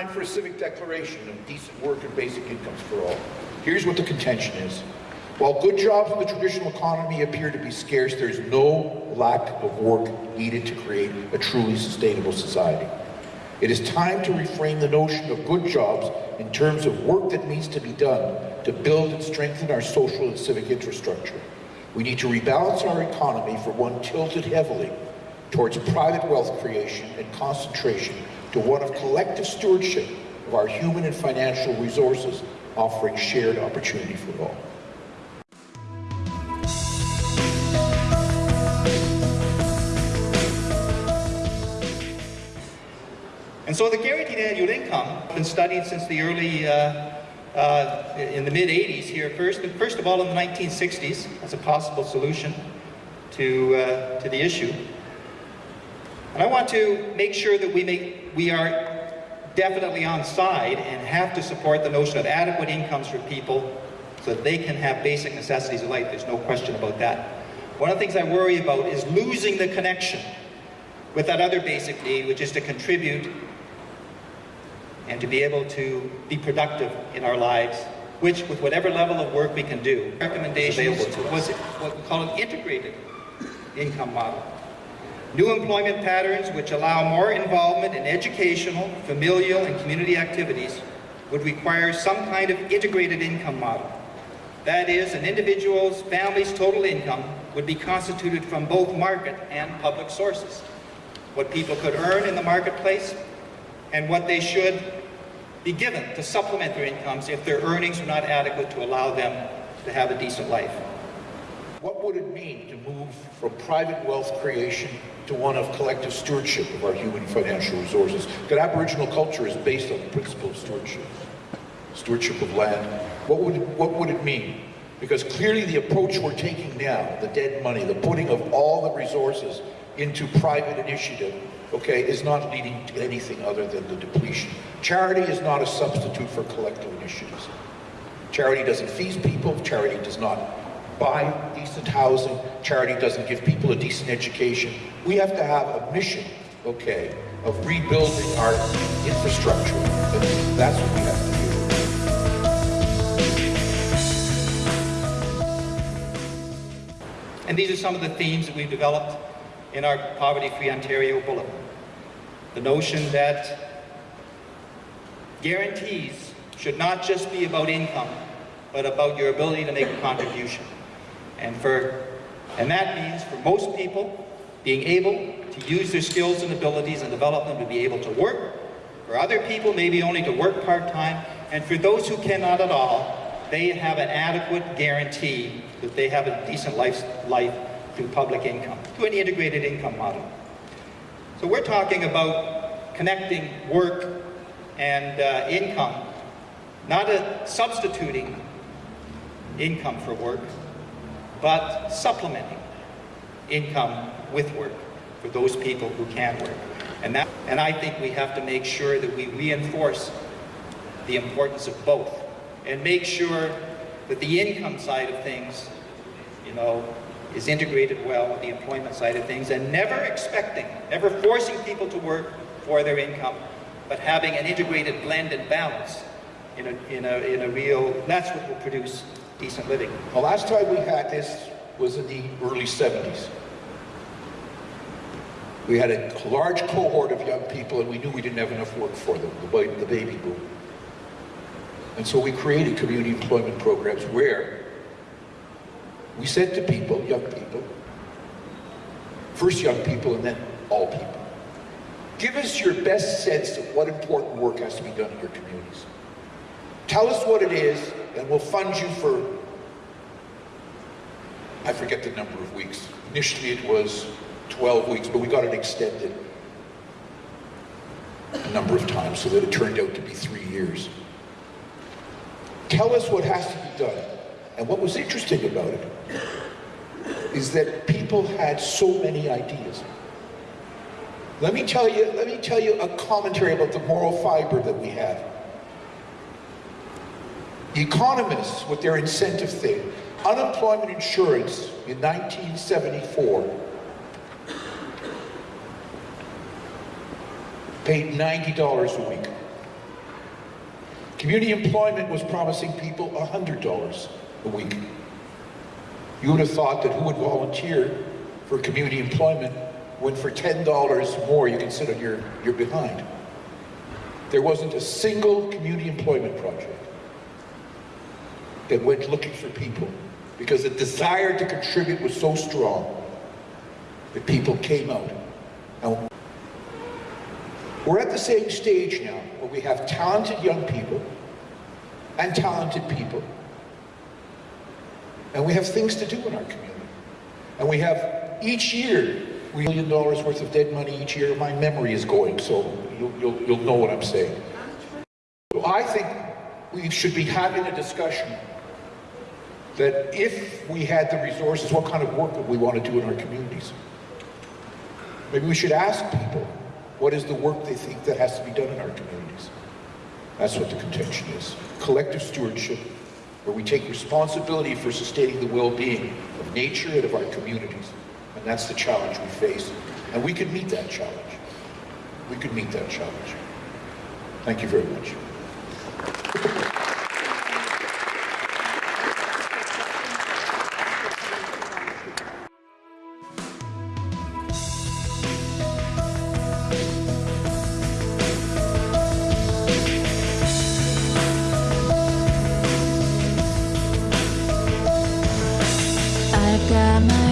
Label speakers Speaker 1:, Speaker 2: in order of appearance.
Speaker 1: time for a civic declaration of decent work and basic incomes for all. Here's what the contention is. While good jobs in the traditional economy appear to be scarce, there's no lack of work needed to create a truly sustainable society. It is time to reframe the notion of good jobs in terms of work that needs to be done to build and strengthen our social and civic infrastructure. We need to rebalance our economy for one tilted heavily towards private wealth creation and concentration to one of collective stewardship of our human and financial resources, offering shared opportunity for all.
Speaker 2: And so the guaranteed annual income has been studied since the early, uh, uh, in the mid-80s here first, first of all in the 1960s as a possible solution to, uh, to the issue. And I want to make sure that we, make, we are definitely on side and have to support the notion of adequate incomes for people so that they can have basic necessities of life. There's no question about that. One of the things I worry about is losing the connection with that other basic need, which is to contribute and to be able to be productive in our lives, which with whatever level of work we can do, recommendations was what we call an integrated income model. New employment patterns which allow more involvement in educational, familial, and community activities would require some kind of integrated income model. That is, an individual's family's total income would be constituted from both market and public sources. What people could earn in the marketplace and what they should be given to supplement their incomes if their earnings are not adequate to allow them to have a decent life.
Speaker 1: What would it mean to move from private wealth creation to one of collective stewardship of our human financial resources? Because Aboriginal culture is based on the principle of stewardship. Stewardship of land. What would, what would it mean? Because clearly the approach we're taking now, the dead money, the putting of all the resources into private initiative, okay, is not leading to anything other than the depletion. Charity is not a substitute for collective initiatives. Charity doesn't feed people, charity does not buy decent housing, charity doesn't give people a decent education. We have to have a mission, okay, of rebuilding our infrastructure. And that's what we have to do.
Speaker 2: And these are some of the themes that we've developed in our Poverty-Free Ontario Bulletin. The notion that guarantees should not just be about income, but about your ability to make a contribution. And, for, and that means for most people, being able to use their skills and abilities and develop them to be able to work. For other people, maybe only to work part-time. And for those who cannot at all, they have an adequate guarantee that they have a decent life, life through public income, to an integrated income model. So we're talking about connecting work and uh, income, not a substituting income for work, but supplementing income with work for those people who can work. And, that, and I think we have to make sure that we reinforce the importance of both and make sure that the income side of things, you know, is integrated well with the employment side of things and never expecting, never forcing people to work for their income, but having an integrated blend and balance in a, in a, in a real, that's what will produce decent living.
Speaker 1: The last time we had this was in the early 70s. We had a large cohort of young people and we knew we didn't have enough work for them, the, baby boom. And so we created community employment programs where we said to people, young people, first young people and then all people, give us your best sense of what important work has to be done in your communities. Tell us what it is and we'll fund you for, I forget the number of weeks. Initially it was 12 weeks, but we got it extended a number of times so that it turned out to be three years. Tell us what has to be done. And what was interesting about it is that people had so many ideas. Let me tell you, let me tell you a commentary about the moral fiber that we have. Economists, with their incentive thing, unemployment insurance in 1974 paid $90 a week. Community employment was promising people $100 a week. You would have thought that who would volunteer for community employment when for $10 more you can sit on your, your behind? There wasn't a single community employment project that went looking for people because the desire to contribute was so strong that people came out. Now, we're at the same stage now where we have talented young people and talented people. And we have things to do in our community. And we have each year, we million dollars worth of dead money each year. My memory is going, so you'll, you'll, you'll know what I'm saying. I think we should be having a discussion that if we had the resources, what kind of work would we want to do in our communities? Maybe we should ask people, what is the work they think that has to be done in our communities? That's what the contention is. Collective stewardship, where we take responsibility for sustaining the well-being of nature and of our communities. And that's the challenge we face. And we can meet that challenge. We can meet that challenge. Thank you very much. got my